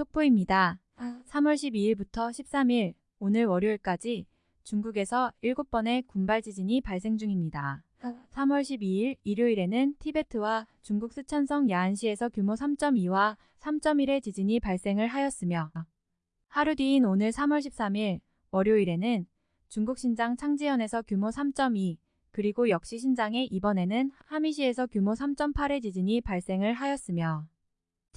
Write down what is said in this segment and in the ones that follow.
속보입니다. 3월 12일부터 13일 오늘 월요일까지 중국에서 7번의 군발 지진이 발생 중입니다. 3월 12일 일요일에는 티베트와 중국 스촨성 야안시에서 규모 3.2와 3.1의 지진이 발생을 하였으며 하루 뒤인 오늘 3월 13일 월요일에는 중국 신장 창지현에서 규모 3.2 그리고 역시 신장에 이번에는 하미시에서 규모 3.8의 지진이 발생을 하였으며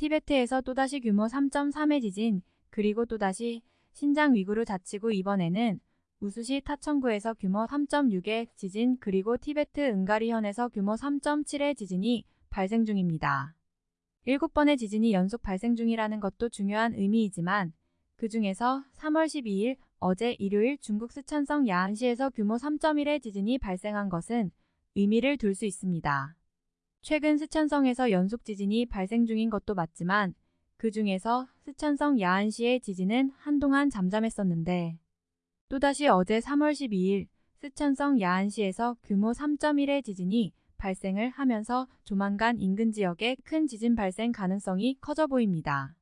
티베트에서 또다시 규모 3.3의 지진 그리고 또다시 신장 위구르 자치구 이번에는 우수시 타천구에서 규모 3.6의 지진 그리고 티베트 은가리현에서 규모 3.7의 지진이 발생 중입니다. 7번의 지진이 연속 발생 중이라는 것도 중요한 의미이지만 그 중에서 3월 12일 어제 일요일 중국 스촨성 야안시에서 규모 3.1의 지진이 발생한 것은 의미를 둘 수 있습니다. 최근 스촨성에서 연속 지진이 발생 중인 것도 맞지만 그 중에서 스촨성 야안시의 지진은 한동안 잠잠했었는데 또다시 어제 3월 12일 스촨성 야안시에서 규모 3.1의 지진이 발생을 하면서 조만간 인근 지역에 큰 지진 발생 가능성이 커져 보입니다.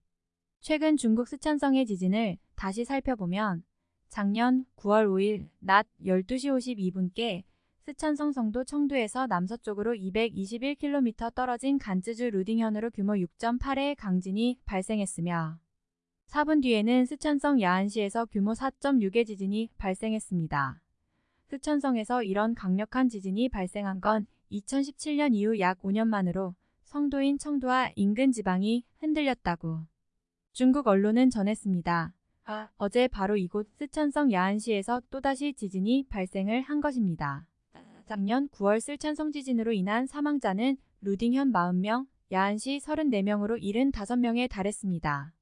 최근 중국 스촨성의 지진을 다시 살펴보면 작년 9월 5일 낮 12시 52분께 스촨성 성도 청두에서 남서쪽으로 221km 떨어진 간쯔주 루딩현으로 규모 6.8의 강진이 발생했으며 4분 뒤에는 스촨성 야안시에서 규모 4.6의 지진이 발생했습니다. 스촨성에서 이런 강력한 지진이 발생한 건 2017년 이후 약 5년 만으로 성도인 청두와 인근 지방이 흔들렸다고 중국 언론은 전했습니다. 아, 어제 바로 이곳 스촨성 야안시에서 또다시 지진이 발생을 한 것입니다. 작년 9월 쓸촨성 지진으로 인한 사망자는 루딩현 40명, 야안시 34명으로 75명에 달했습니다.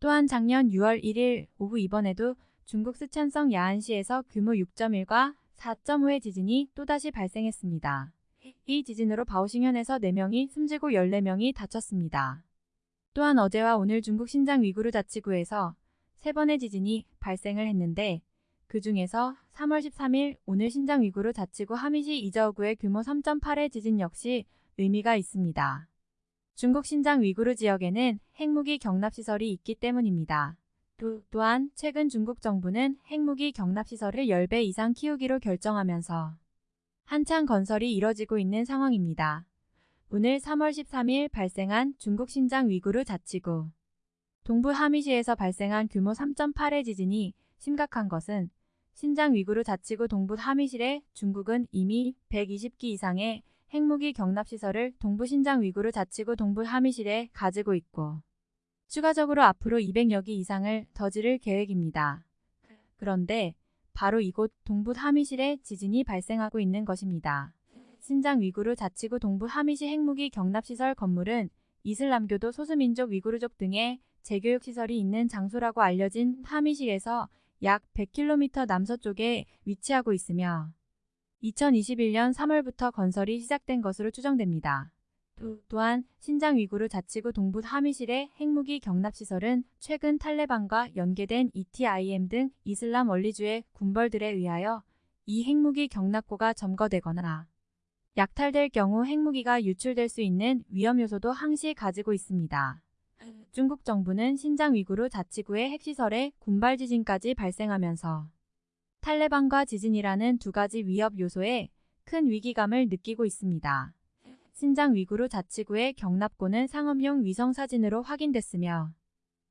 또한 작년 6월 1일 오후 이번에도 중국 스촨성 야안시에서 규모 6.1과 4.5의 지진이 또다시 발생했습니다. 이 지진으로 바오싱현에서 4명이 숨지고 14명이 다쳤습니다. 또한 어제와 오늘 중국 신장 위구르 자치구에서 3번의 지진이 발생을 했는데 그 중에서 3월 13일 오늘 신장 위구르 자치구 하미시 이저우구의 규모 3.8의 지진 역시 의미가 있습니다. 중국 신장 위구르 지역에는 핵무기 경납시설이 있기 때문입니다. 또, 또한 최근 중국 정부는 핵무기 경납시설을 10배 이상 키우기로 결정하면서 한창 건설이 이뤄지고 있는 상황입니다. 오늘 3월 13일 발생한 중국 신장 위구르 자치구 동부 하미시에서 발생한 규모 3.8의 지진이 심각한 것은 신장 위구르 자치구 동부 하미실에 중국은 이미 120기 이상의 핵무기 경납시설을 동부 신장 위구르 자치구 동부 하미실에 가지고 있고 추가적으로 앞으로 200여 기 이상을 더 지를 계획입니다. 그런데 바로 이곳 동부 하미실에 지진이 발생하고 있는 것입니다. 신장 위구르 자치구 동부 하미시 핵무기 경납시설 건물은 이슬람교도 소수민족 위구르족 등의 재교육시설이 있는 장소라고 알려진 하미시에서 약 100km 남서쪽에 위치하고 있으며 2021년 3월부터 건설이 시작된 것으로 추정됩니다. 또한 신장 위구르 자치구 동부 하미실의 핵무기 경납시설은 최근 탈레반과 연계된 ETIM 등 이슬람 원리주의 군벌들에 의하여 이 핵무기 경납고가 점거되거나 약탈될 경우 핵무기가 유출될 수 있는 위험 요소도 항시 가지고 있습니다. 중국 정부는 신장 위구르 자치구의 핵시설에 군발 지진까지 발생하면서 탈레반과 지진이라는 두 가지 위협 요소에 큰 위기감을 느끼고 있습니다. 신장 위구르 자치구의 경납고는 상업용 위성사진으로 확인됐으며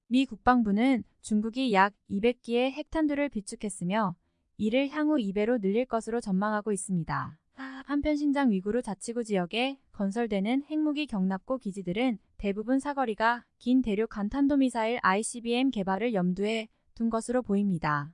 미 국방부는 중국이 약 200기의 핵탄두를 비축했으며 이를 향후 2배로 늘릴 것으로 전망하고 있습니다. 한편 신장 위구르 자치구 지역에 건설되는 핵무기 경납고 기지들은 대부분 사거리가 긴 대륙 간탄도미사일 ICBM 개발을 염두에 둔 것으로 보입니다.